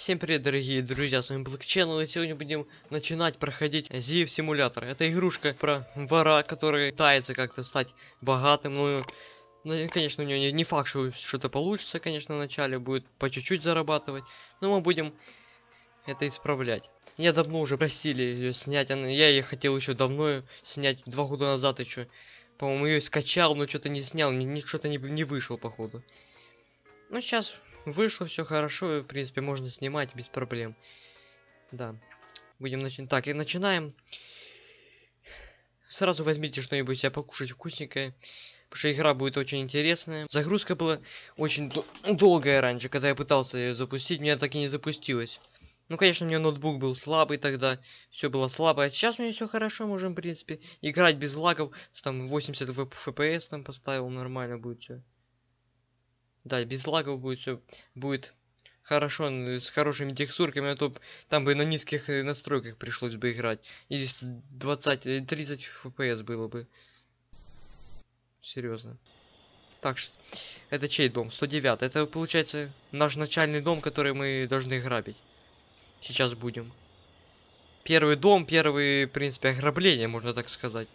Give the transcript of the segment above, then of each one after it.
Всем привет, дорогие друзья, с вами Black и сегодня будем начинать проходить Зиев симулятор. Это игрушка про вора, который пытается как-то стать богатым, ну, ну, конечно, у него не, факт, что что-то получится, конечно, вначале будет по чуть-чуть зарабатывать, но мы будем это исправлять. Я давно уже просили ее снять, я ее хотел еще давно снять, два года назад еще. По-моему, ее скачал, но что-то не снял, ни что-то не, не вышел, походу. Ну, сейчас вышло все хорошо, и, в принципе, можно снимать без проблем. Да. Будем начинать. Так, и начинаем. Сразу возьмите что-нибудь себе покушать вкусненькое. Потому что игра будет очень интересная. Загрузка была очень дол долгая раньше, когда я пытался ее запустить. Меня так и не запустилось. Ну, конечно, у меня ноутбук был слабый тогда. Все было слабо. А сейчас у меня все хорошо. Можем, в принципе, играть без лагов. Там 80 FPS там поставил. Нормально будет все. Да, без лагов будет все будет хорошо, с хорошими текстурками, а то там бы на низких э, настройках пришлось бы играть. И 20, 30 FPS было бы. Серьезно. Так что, это чей дом? 109. Это получается наш начальный дом, который мы должны грабить. Сейчас будем. Первый дом, первый, в принципе, ограбление, можно так сказать.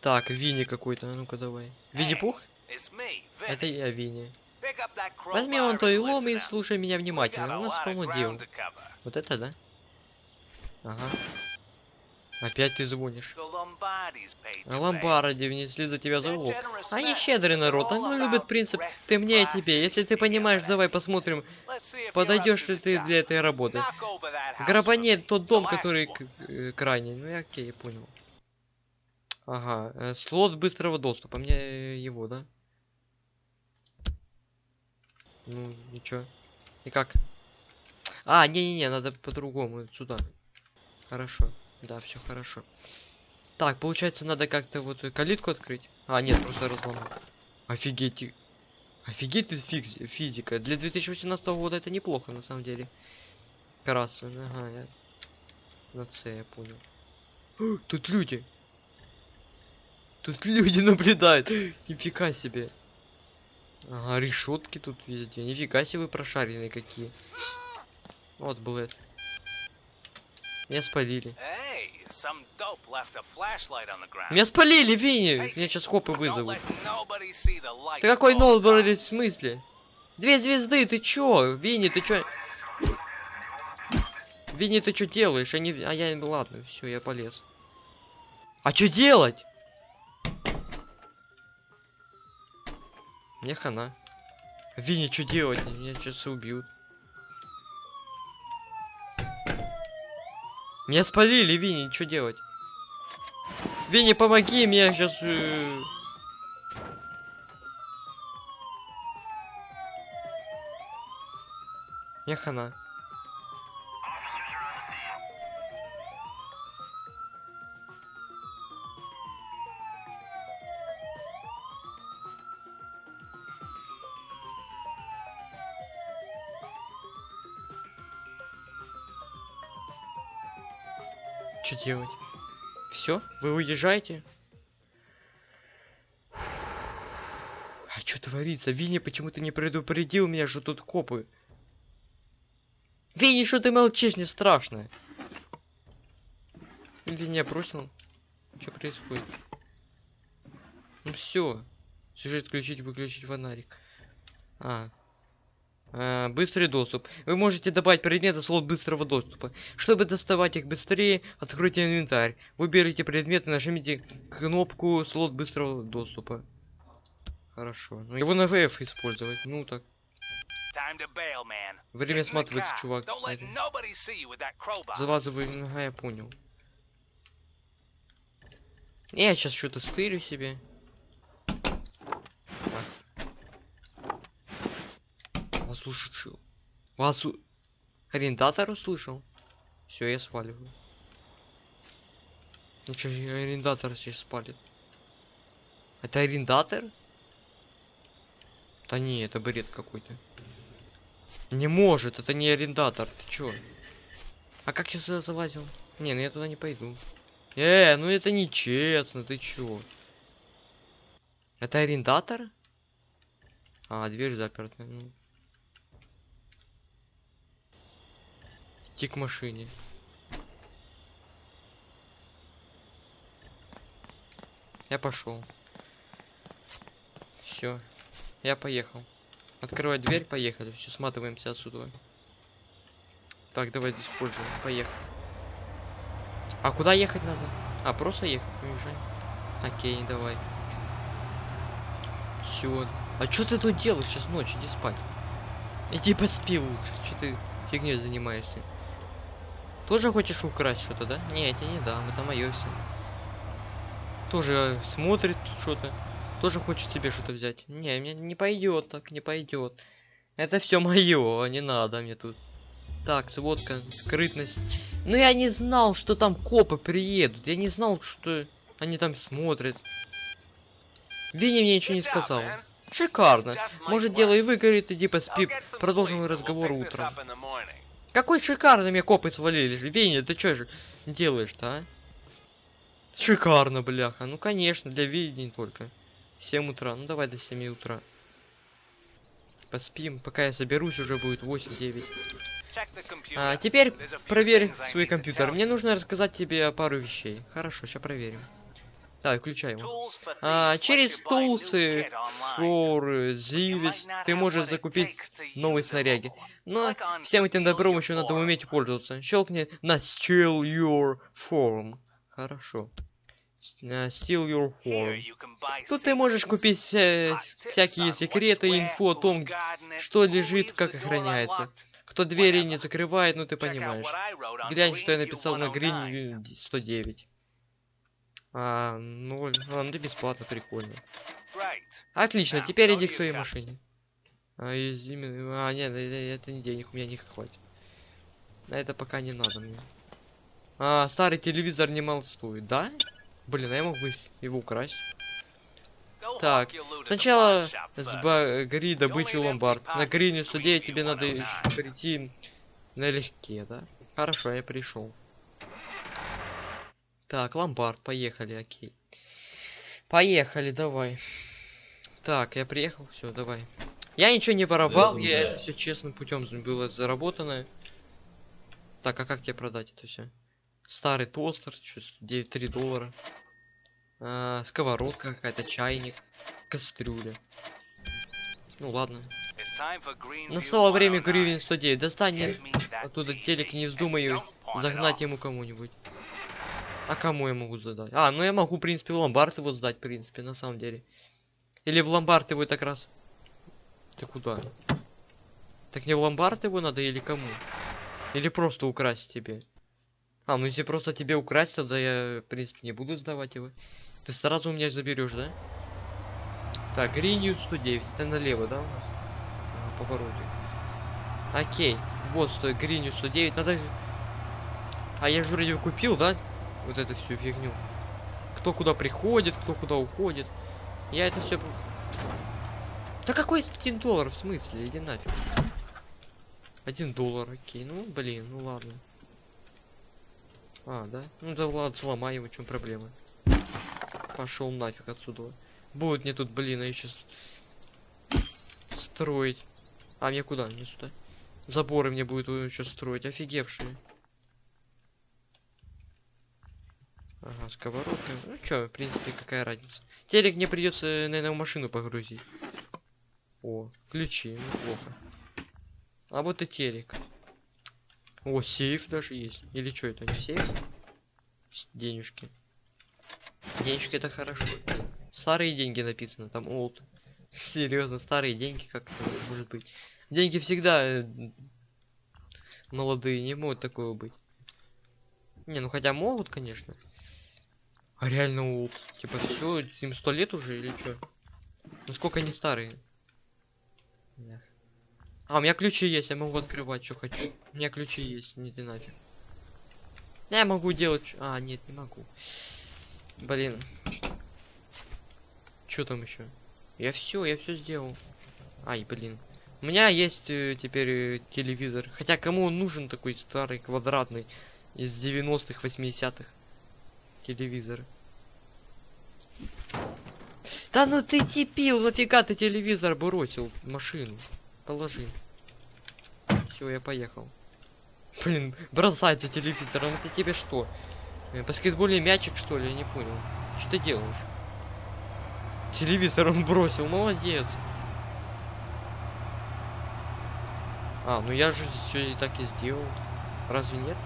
Так, Винни какой-то, ну-ка давай. Винни-Пух? Это я, Винни. Возьми он то и лом и слушай меня внимательно. У нас полно дел. Вот это, да? Ага. Опять ты звонишь. Ломбарди внесли за тебя залог. Они щедрый народ, они любят принцип «ты мне, я тебе». Если ты понимаешь, давай посмотрим, подойдешь ли ты для этой работы. Грабани тот дом, который э, крайний. Ну, я окей, я понял. Ага, э, слот быстрого доступа. Мне его, да? Ну, ничего. И как? А, не-не-не, надо по-другому. Сюда. Хорошо. Да, все хорошо. Так, получается, надо как-то вот калитку открыть. А, нет, просто разломать. Офигеть. Офигеть тут физи физика. Для 2018 года это неплохо, на самом деле. Краса. Ага, я... На С, я понял. Тут люди. Тут люди наблюдают. Нифига себе. Ага, решетки тут везде. Нифига себе вы прошаренные какие. Вот Блэд. Меня спалили. Меня спалили, Винни! Меня сейчас копы вызовут. Ты какой ноутбург в смысле? Две звезды, ты чё? Винни, ты чё? Винни, ты чё делаешь? Они... А я... Ладно, все, я полез. А чё делать? Мне хана. Винни, что делать? Меня сейчас убьют. Меня спалили, Винни, что делать? Винни, помоги мне сейчас... Э... Мне хана. Что делать? Все? Вы уезжаете? А что творится? Винни почему-то не предупредил меня, что тут копы. Винни, что ты молчишь? Не страшно. Винни бросил. Что происходит? Ну все. Сюжет включить, выключить фонарик. А, быстрый доступ. Вы можете добавить предметы слот быстрого доступа. Чтобы доставать их быстрее, откройте инвентарь. Выберите предметы, нажмите кнопку слот быстрого доступа. Хорошо. Ну его на ВФ использовать. Ну так. Время сматывается, чувак. Залазывай, ага, я понял. Я сейчас что-то стырю себе. Услышал. Вас у... арендатор услышал? Все, я сваливаю. Ничего, арендатор сейчас спалит. Это арендатор? Да не, это бред какой-то. Не может, это не арендатор. Ты чё? А как я сюда залазил? Не, ну я туда не пойду. Э, ну это нечестно, ты чё? Это арендатор? А, дверь заперта. Ну. Идти к машине. Я пошел. Все. Я поехал. Открывать дверь, поехали. Все, сматываемся отсюда. Так, давай здесь пользуем. Поехали. А куда ехать надо? А, просто ехать, уезжай. Окей, давай. Все. А что ты тут делаешь сейчас ночью? Иди спать. Иди поспи лучше. Что ты фигней занимаешься? Тоже хочешь украсть что-то, да? Не, я тебе не дам, это мое все. Тоже смотрит что-то. Тоже хочет себе что-то взять. Не, мне не пойдет так, не пойдет. Это все мое, не надо мне тут. Так, сводка, скрытность. Ну я не знал, что там копы приедут. Я не знал, что они там смотрят. Винни мне ничего не сказал. Шикарно. Может дело и выгорит, иди поспи. Продолжим разговор утром. Какой шикарно мне копы свалились. Винни, ты что же делаешь-то, а? Шикарно, бляха. Ну конечно, для видений только. 7 утра. Ну давай до 7 утра. Поспим, пока я соберусь, уже будет 8-9. А, теперь проверь свой компьютер. Мне нужно рассказать тебе пару вещей. Хорошо, сейчас проверим. Так, включай его. А, через тулсы, форы, зивис ты можешь закупить новые снаряги. Но всем этим добром еще надо уметь пользоваться. Щелкни на Steal Your Form. Хорошо. Uh, steal Your Form. Тут ты можешь купить э, всякие секреты, инфу о том, что лежит, как охраняется. Кто двери не закрывает, ну ты понимаешь. Глянь, что я написал на Green 109. А, ноль. А, ну ты бесплатно, прикольно. Отлично, теперь иди к своей машине. А, именно... а нет, это не денег, у меня не хватит. На это пока не надо мне. А, старый телевизор немало стоит, да? Блин, а я мог бы его украсть. Так, сначала сбагри добычу ломбард. На грине 109 тебе надо еще прийти налегке, да? Хорошо, я пришел. Так, ломбард, поехали, окей. Поехали, давай. Так, я приехал, все, давай. Я ничего не воровал, я это все честным путем было заработано. Так, а как тебе продать это все? Старый тостер, что 9-3 доллара. А, сковородка какая-то, чайник, кастрюля. Ну ладно. Настало время гривен 109. Достань оттуда телек, не вздумай загнать ему кому-нибудь. А кому я могу задать? А, ну я могу, в принципе, в ломбард его сдать, в принципе, на самом деле. Или в ломбард его так раз. Ты куда? Так не в ломбард его надо или кому? Или просто украсть тебе? А, ну если просто тебе украсть, тогда я, в принципе, не буду сдавать его. Ты сразу у меня заберешь, да? Так, Гринью 109. Это налево, да, у нас? На повороте. Окей. Вот, стой, Гринью 109. Надо... А я же вроде купил, да? Вот эту всю фигню. Кто куда приходит, кто куда уходит. Я это все... Да какой один доллар в смысле? Иди нафиг. Один доллар, окей. Ну, блин, ну ладно. А, да? Ну да ладно, сломай его, в чем проблема. Пошел нафиг отсюда. Будет мне тут, блин, а сейчас строить. А мне куда? Не сюда. Заборы мне будет еще строить. Офигевшие. Ага, сковородка. Ну чё, в принципе, какая разница. Телек мне придется, наверное, в машину погрузить. О, ключи, неплохо. А вот и телек. О, сейф даже есть. Или что это, не сейф? Денежки. Денежки это хорошо. Старые деньги написано, там old. Серьезно, старые деньги как может быть. Деньги всегда э, молодые, не могут такого быть. Не, ну хотя могут, конечно. А реально old. Типа все, им сто лет уже или что? Ну сколько они старые? А, у меня ключи есть, я могу открывать, что хочу. У меня ключи есть, не нафиг. Я могу делать... А, нет, не могу. Блин. Что там еще? Я все, я все сделал. Ай, блин. У меня есть э, теперь э, телевизор. Хотя кому он нужен такой старый, квадратный, из 90-х, 80-х телевизор? Да ну ты типил, нафига ты телевизор бросил в машину? Положи. Все, я поехал. Блин, бросается телевизором. Это тебе что? Э, Баскетбольный мячик, что ли? Я не понял. Что ты делаешь? Телевизор он бросил, молодец. А, ну я же все и так и сделал. Разве нет?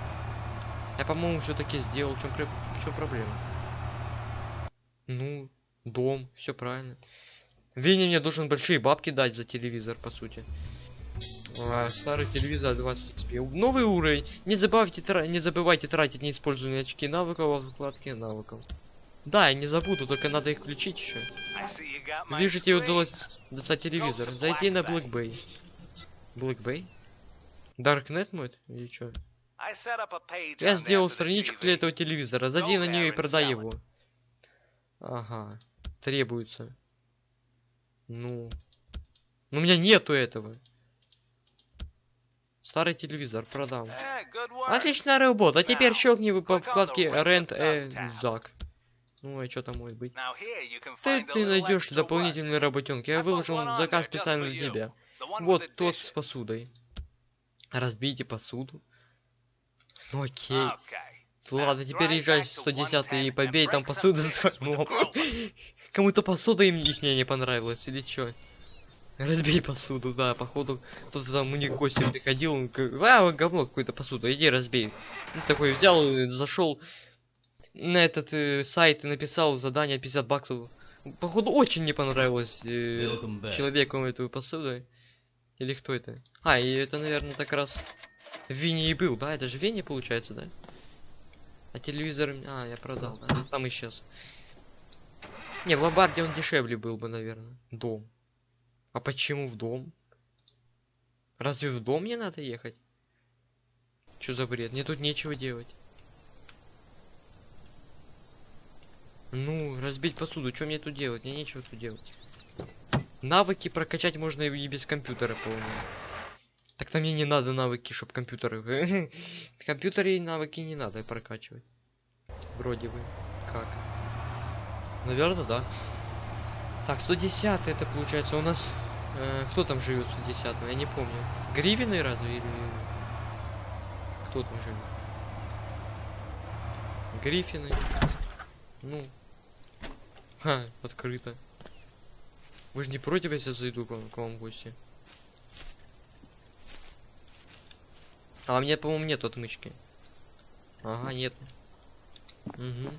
Я, по-моему, все-таки сделал. В чем, в чем проблема? Ну, дом, все правильно. Винни мне должен большие бабки дать за телевизор, по сути. А, старый телевизор 20 XP. Новый уровень. Не забывайте, тра... не забывайте тратить неиспользованные очки навыков во вкладке навыков. Да, я не забуду, только надо их включить еще. Вижу, тебе удалось достать телевизор. Зайди на Black Bay. Black Bay? Darknet мой? Или что? Я сделал страничку для этого телевизора. Зайди на нее и продай его. Ага. Требуется. Ну. Ну у меня нету этого. Старый телевизор продам. Отличная работа. А теперь щелкни по вкладке Rent a Zack. Ну, а что там может быть? Ты, ты найдешь дополнительные работенки. Я выложил заказ специально для тебя. Вот тот с посудой. Разбейте посуду. Ну окей. Ладно, теперь езжай в 110 и побей там посуду с Кому-то посуда им их не понравилась или чё? Разбей посуду, да, походу кто-то там у них гости приходил, он говорит, а, говно какое-то посуду, иди разбей. Ну, такой взял, зашел на этот э, сайт и написал задание 50 баксов. Походу очень не понравилось э, человеку эту посуду. Или кто это? А, и это, наверное, так раз Винни и был, да? Это же Винни получается, да? А телевизор... А, я продал, да? Там исчез. Не, в Ломбарде он дешевле был бы, наверное. Дом. А почему в дом? Разве в дом мне надо ехать? Что за бред? Мне тут нечего делать. Ну, разбить посуду. Что мне тут делать? Мне нечего тут делать. Навыки прокачать можно и без компьютера, по-моему. Так-то мне не надо навыки, чтобы компьютеры... В компьютере навыки не надо прокачивать. Вроде бы. Как? Наверное, да. Так, 110 это получается у нас... Э, кто там живет 110 Я не помню. Гривины разве или... Кто там живет? Гриффины. Ну. Ха, открыто. Вы же не против, если зайду к вам, к вам в гости? А у меня, по-моему, нет отмычки. Ага, нет. Угу.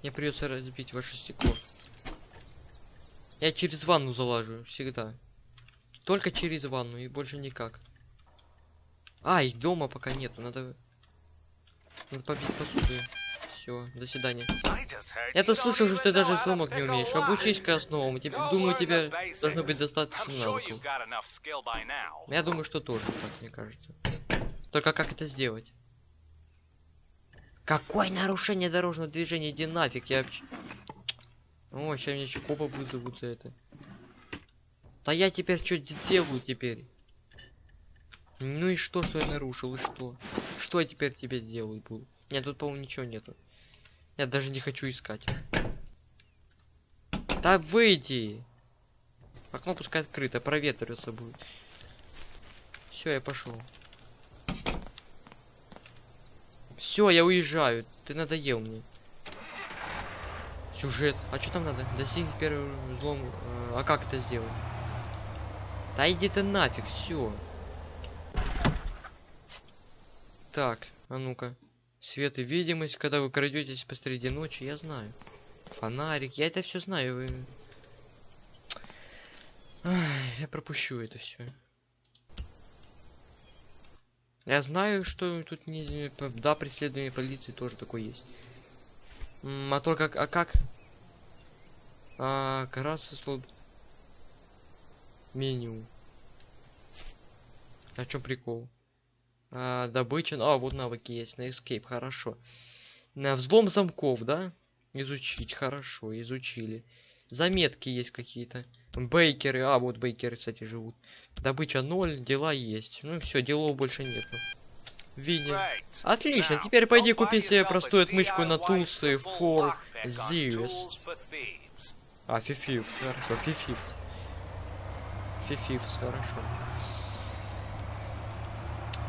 Мне придется разбить ваше стекло. Я через ванну залажу, всегда. Только через ванну и больше никак. А, их дома пока нету, надо... Надо побить посуду. Все, до свидания. Я тут слышал, что ты даже сломок не умеешь. Обучись-ка основам. Тебе, думаю, тебе должно быть достаточно навыков. Я думаю, что тоже, так мне кажется. Только как это сделать? Какое нарушение дорожного движения? Иди нафиг, я... О, сейчас мне Чукопа вызовут за это. Да я теперь что делаю теперь? Ну и что, что я нарушил, и что? Что я теперь тебе делать буду? Нет, тут, по-моему, ничего нету. Я даже не хочу искать. Да выйди! Окно пускай открыто, проветриваться будет. Все, я пошел. Все, я уезжаю. Ты надоел мне. Сюжет. А что там надо? Достигнуть первым взлом. Э, а как это сделать? Да иди ты нафиг, все. Так, а ну-ка. Свет и видимость, когда вы крадетесь посреди ночи, я знаю. Фонарик, я это все знаю. Вы... Ай, я пропущу это все. Я знаю, что тут не... Да, преследование полиции тоже такое есть. А только... А как? А, караться слот... Меню. А чем прикол? А, добыча... А, вот навыки есть на escape, хорошо. На взлом замков, да? Изучить, хорошо, изучили. Заметки есть какие-то. Бейкеры, а вот бейкеры, кстати, живут. Добыча 0, дела есть. Ну все, делов больше нету. Винни. Отлично, теперь пойди купи себе простую отмычку на тулсы for Zeus. А, Фифивс, хорошо, Фифивс. Фифивс, хорошо.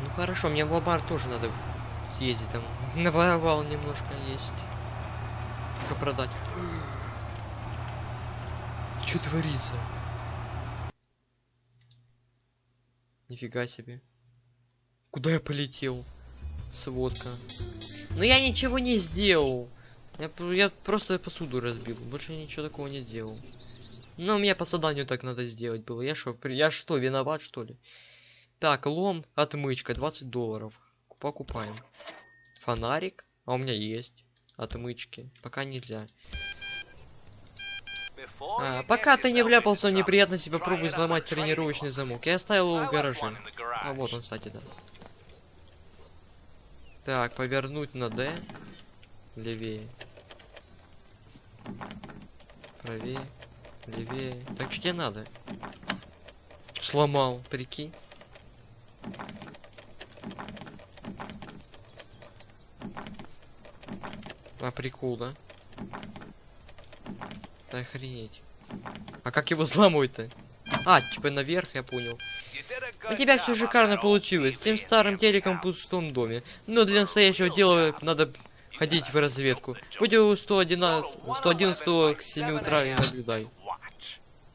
Ну хорошо, мне в лабар тоже надо съездить там. Наворовал немножко есть. Продать? Что творится? Нифига себе. Куда я полетел? Сводка. Но я ничего не сделал. Я, я просто посуду разбил. Больше ничего такого не сделал. Но мне по заданию так надо сделать было. Я что, я что, виноват что ли? Так, лом, отмычка, 20 долларов. Покупаем. Фонарик. А у меня есть. Отмычки. Пока нельзя. А, пока ты не вляпался в неприятности, попробуй взломать тренировочный замок. Я оставил его в гараже. А вот он, кстати, да. Так, повернуть на D. Левее. Правее. Левее. Так что тебе надо? Сломал, прикинь. А прикол, да? Да охренеть. А как его взламывать-то? А, типа наверх, я понял. У тебя все шикарно получилось, с тем старым телеком в пустом доме. Но для настоящего дела надо ходить в разведку. Будь у 111, 111 к 7 утра и наблюдай.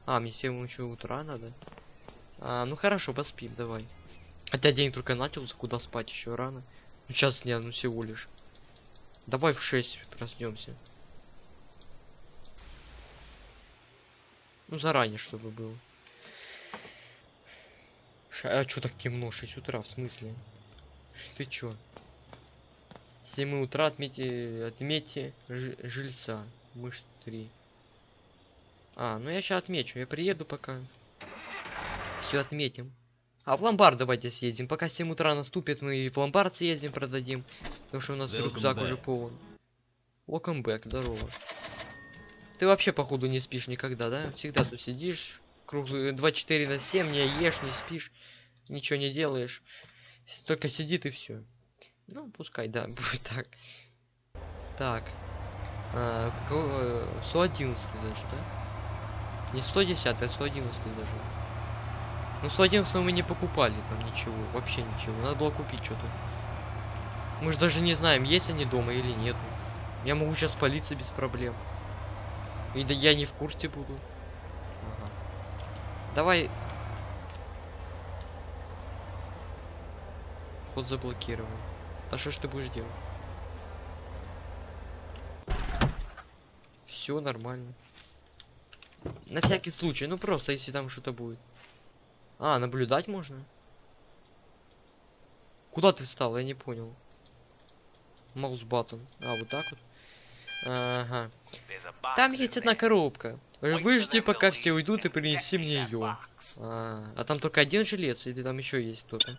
А, мне 7 еще утра надо? А, ну хорошо, поспим, давай. Хотя день только начался, куда спать еще рано. Ну, сейчас не, ну всего лишь. Давай в 6 проснемся. Ну заранее, чтобы было. Ша а чё так темно? 6 утра, в смысле? Ты чё? 7 утра отметьте, отметьте жильца. Мышь 3. А, ну я сейчас отмечу. Я приеду пока. Все отметим. А в ломбард давайте съездим. Пока 7 утра наступит, мы и в ломбард съездим, продадим. Потому что у нас Welcome рюкзак back. уже полон. Welcome back, здорово. Ты вообще, походу, не спишь никогда, да? Всегда тут сидишь, круглые 24 на 7, не ешь, не спишь, ничего не делаешь. Только сидит и все. Ну, пускай, да, будет так. Так. А, 111 даже, да? Не 110, а 111 даже. Ну, 111 мы не покупали там ничего, вообще ничего. Надо было купить что-то. Мы же даже не знаем, есть они дома или нет. Я могу сейчас палиться без проблем. И да я не в курсе буду. Ага. Давай. Ход заблокирован. А что ж ты будешь делать? Все нормально. На всякий случай, ну просто если там что-то будет. А, наблюдать можно? Куда ты встал? Я не понял. Маус баттон. А, вот так вот. Ага. Там есть одна коробка. Выжди, пока все уйдут, и принеси мне ее. А, а там только один жилец, или там еще есть кто-то?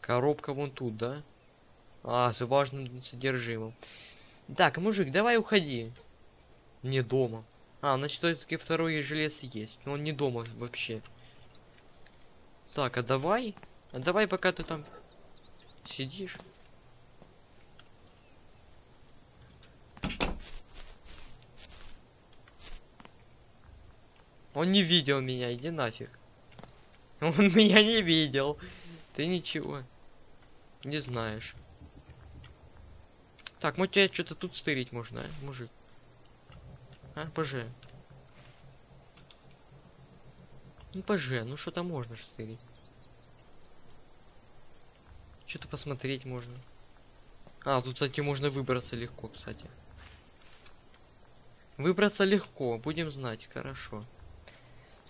Коробка вон тут, да? А, с важным содержимым. Так, мужик, давай уходи. Не дома. А, значит, все-таки второй жилец есть. Но он не дома вообще. Так, а давай. А давай, пока ты там сидишь. Он не видел меня, иди нафиг. Он меня не видел. Ты ничего не знаешь. Так, может тебя что-то тут стырить можно, а, мужик? А, ПЖ. Ну, ПЖ, ну что-то можно стырить. Что-то посмотреть можно. А, тут, кстати, можно выбраться легко, кстати. Выбраться легко, будем знать, хорошо.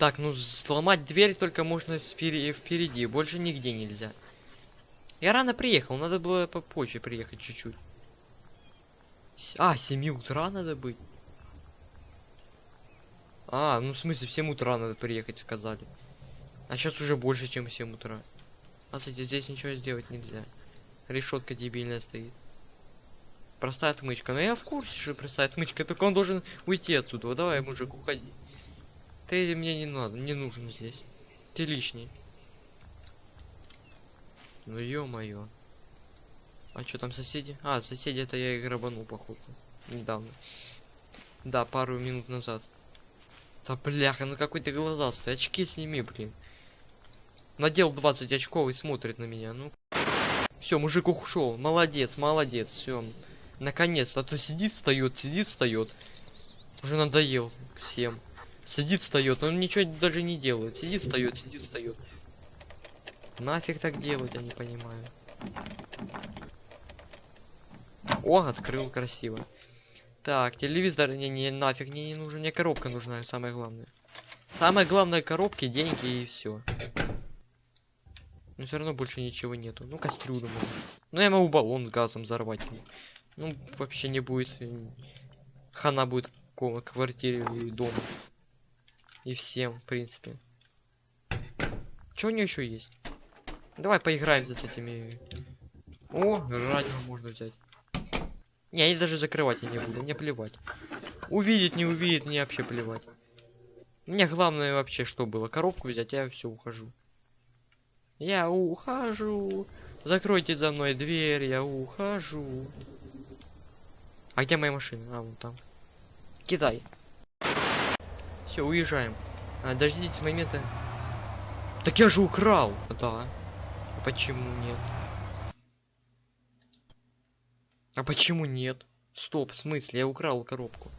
Так, ну сломать дверь только можно впереди, впереди, больше нигде нельзя. Я рано приехал, надо было попозже приехать чуть-чуть. А, 7 утра надо быть. А, ну в смысле, в 7 утра надо приехать, сказали. А сейчас уже больше, чем в 7 утра. А, кстати, здесь ничего сделать нельзя. Решетка дебильная стоит. Простая отмычка. Но я в курсе, что простая отмычка, только он должен уйти отсюда. Давай, мужик, уходи. Ты мне не надо, не нужен здесь. Ты лишний. Ну ё-моё. А что там соседи? А, соседи это я и грабанул, походу. Недавно. Да, пару минут назад. Да бляха, ну какой ты глазастый. Очки сними, блин. Надел 20 очков и смотрит на меня. Ну. Все, мужик ушел. Молодец, молодец. Все. Наконец-то. А то сидит, встает, сидит, встает. Уже надоел всем. Сидит, встает. Он ничего даже не делает. Сидит, встает, сидит, встает. Нафиг так делать, я не понимаю. О, открыл красиво. Так, телевизор не, не нафиг мне не нужен. Мне коробка нужна, самое главное. Самое главное коробки, деньги и все. Но все равно больше ничего нету. Ну, кастрюлю могу. Ну, я могу баллон с газом взорвать. Ну, вообще не будет. э, Хана будет ко- квартире и дома. И всем, в принципе. Что у нее еще есть? Давай поиграемся с этими. О, радио можно взять. Не, я даже закрывать я не буду, мне плевать. Увидит, не увидит, мне вообще плевать. Мне главное вообще что было, коробку взять, я все ухожу. Я ухожу. Закройте за мной дверь, я ухожу. А где моя машина? А, вон там. Кидай. Все, уезжаем. А, дождитесь момента. Так я же украл. Да. А почему нет? А почему нет? Стоп, в смысле? Я украл коробку.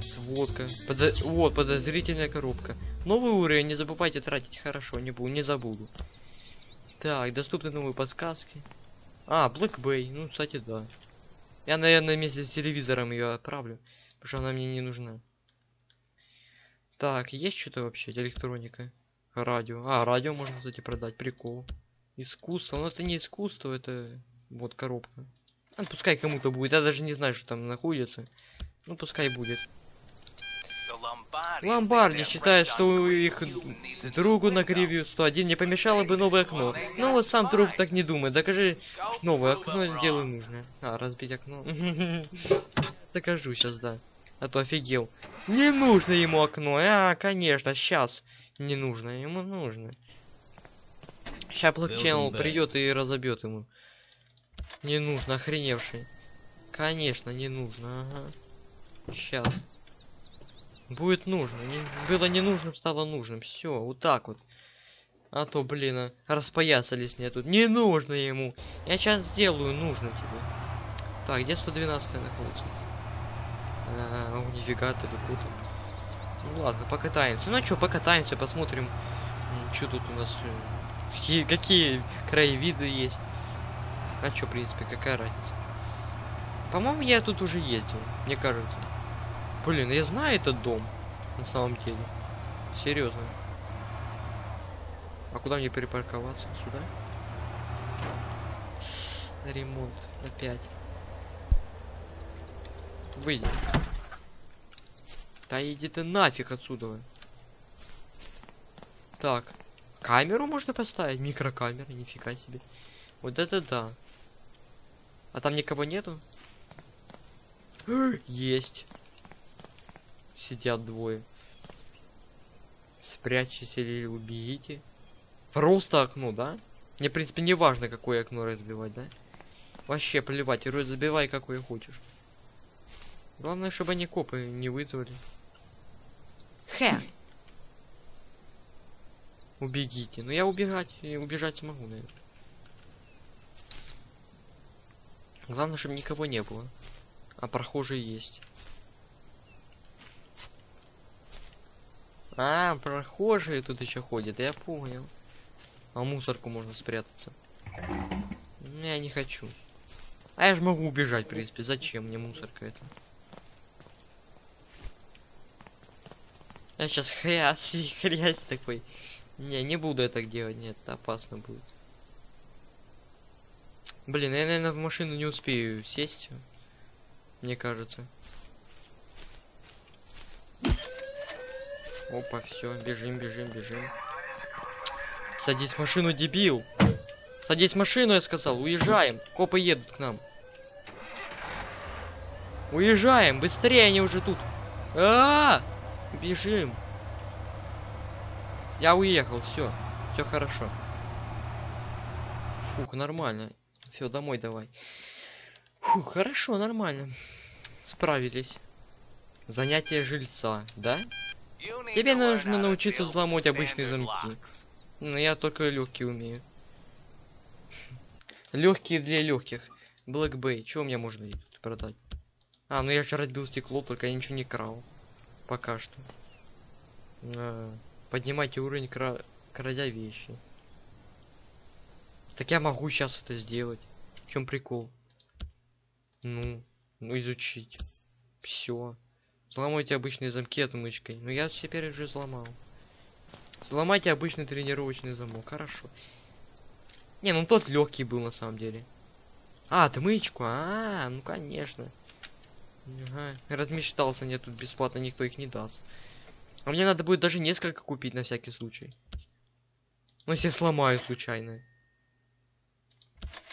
Сводка. Подо... Вот, подозрительная коробка. Новый уровень, не забывайте тратить. Хорошо, не буду, не забуду. Так, доступны новые подсказки. А, Black Bay. Ну, кстати, да. Я, наверное, вместе с телевизором ее отправлю. Потому что она мне не нужна. Так, есть что-то вообще? Электроника. Радио. А, радио можно, кстати, продать. Прикол. Искусство. Но это не искусство, это вот коробка. А, пускай кому-то будет. Я даже не знаю, что там находится. Ну, пускай будет. Ломбарди считает, что у их другу на Кривью 101 не помешало бы новое окно. Ну вот сам друг так не думает. Докажи новое окно делай нужно. А, разбить окно. Докажу сейчас, да. А то офигел. Не нужно ему окно. А, конечно, сейчас. Не нужно, ему нужно. Сейчас блокчейн придет и разобьет ему. Не нужно, охреневший. Конечно, не нужно, ага. Сейчас. Будет нужно. Не, было не нужным, стало нужным. Все, вот так вот. А то, блин, а, распоясались мне тут. Не нужно ему. Я сейчас сделаю, нужно тебе. Так, где 112 находится? А, нифига ты тут. Ну ладно, покатаемся. Ну что, покатаемся, посмотрим, что тут у нас. э, Какие, какие краевиды есть. А что, в принципе, какая разница? По-моему, я тут уже ездил, мне кажется. Блин, я знаю этот дом. На самом деле. Серьезно. А куда мне перепарковаться? Сюда? Ремонт. Опять. Выйди. Да иди ты нафиг отсюда. Так. Камеру можно поставить? Микрокамера, нифига себе. Вот это да. А там никого нету? Есть. Сидят двое. Спрячьтесь или убегите. Просто окно, да? Мне, в принципе, не важно, какое окно разбивать, да? Вообще плевать, разбивай какое хочешь. Главное, чтобы они копы не вызвали. Хе! Убегите. Ну я убегать, и убежать смогу, наверное. Главное, чтобы никого не было. А прохожие есть. А, прохожие тут еще ходят, я понял. А мусорку можно спрятаться. Я не хочу. А я же могу убежать, в принципе. Зачем мне мусорка это? Я сейчас хрясь хрясь такой. Не, не буду так делать, нет, это опасно будет. Блин, я, наверное, в машину не успею сесть. Мне кажется. Опа, все, бежим, бежим, бежим. Садись в машину, дебил. Садись в машину, я сказал. Уезжаем. Копы едут к нам. Уезжаем, быстрее, они уже тут. А, -а, -а! Бежим. Я уехал, все, все хорошо. Фух, нормально. Все, домой давай. Фух, хорошо, нормально. Справились. Занятие жильца, да? Тебе нужно научиться взломать обычные замки. Ну, я только легкие умею. Легкие для легких. Black Bay. Чего у меня можно продать? А, ну я же разбил стекло, только я ничего не крал. Пока что. А, поднимайте уровень, кра... крадя вещи. Так я могу сейчас это сделать. В чем прикол? Ну, ну изучить. Все. Взломайте обычные замки отмычкой. Ну я теперь уже взломал. Взломайте обычный тренировочный замок. Хорошо. Не, ну тот легкий был на самом деле. А, отмычку. А, ну конечно. Ага, размечтался, нет, тут бесплатно никто их не даст. А мне надо будет даже несколько купить на всякий случай. Ну, если сломаю случайно.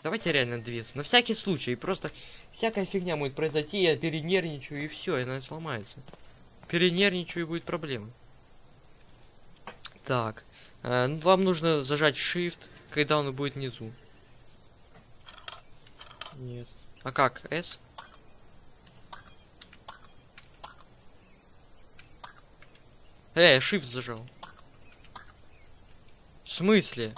Давайте реально две. На всякий случай. Просто всякая фигня может произойти, я перенервничаю и все, и она сломается. Перенервничаю и будет проблема. Так. Э, ну, вам нужно зажать Shift, когда он будет внизу. Нет. А как? S? Эй, shift зажал. В смысле?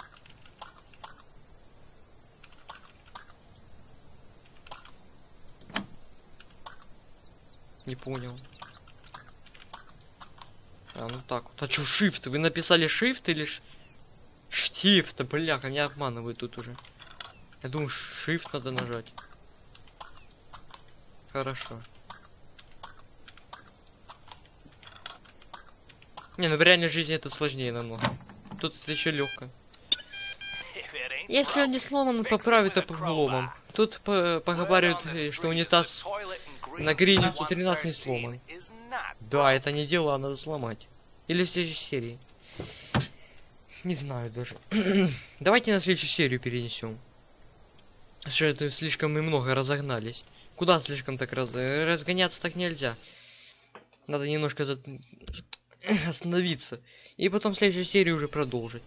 Не понял. А, ну так вот. А чё shift? Вы написали shift или ш... Shift? Бляха, меня обманывают тут уже. Я думаю, shift надо нажать. Хорошо. Не, ну в реальной жизни это сложнее намного. Тут это еще легко. Если он не сломан, поправит обломом. Тут по поговаривают, э, что унитаз на грине 113 не сломан. Да, это не дело, а надо сломать. Или в следующей серии. Не знаю даже. Давайте на следующую серию перенесем. Что это слишком мы много разогнались. Куда слишком так раз... разгоняться так нельзя. Надо немножко за... остановиться. И потом в следующей серии уже продолжить.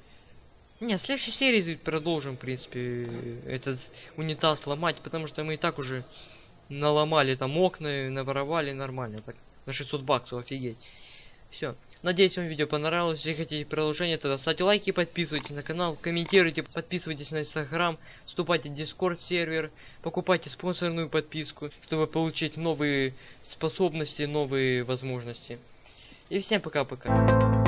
Не, в следующей серии продолжим, в принципе, этот унитаз ломать, потому что мы и так уже наломали там окна, наворовали нормально, так, на 600 баксов, офигеть. Все. Надеюсь, вам видео понравилось. Если хотите продолжение, тогда ставьте лайки, подписывайтесь на канал, комментируйте, подписывайтесь на инстаграм, вступайте в дискорд сервер, покупайте спонсорную подписку, чтобы получить новые способности, новые возможности. И всем пока-пока.